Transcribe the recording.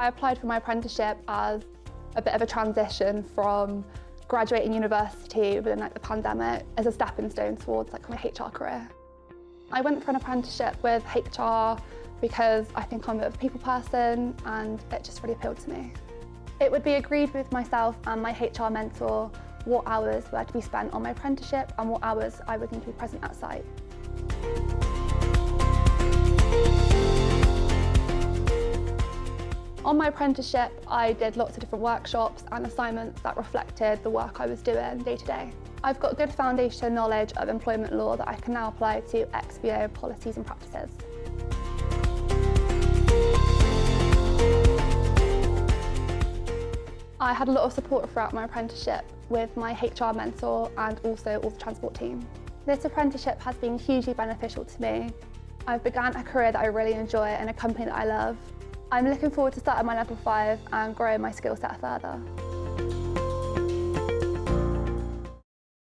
I applied for my apprenticeship as a bit of a transition from graduating university within like the pandemic as a stepping stone towards like my HR career. I went for an apprenticeship with HR because I think I'm a bit of a people person and it just really appealed to me. It would be agreed with myself and my HR mentor what hours were to be spent on my apprenticeship and what hours I would need to be present at site. On my apprenticeship, I did lots of different workshops and assignments that reflected the work I was doing day to day. I've got good foundation knowledge of employment law that I can now apply to XPO policies and practices. I had a lot of support throughout my apprenticeship with my HR mentor and also all the transport team. This apprenticeship has been hugely beneficial to me. I've begun a career that I really enjoy and a company that I love. I'm looking forward to starting my level 5 and growing my skill set further.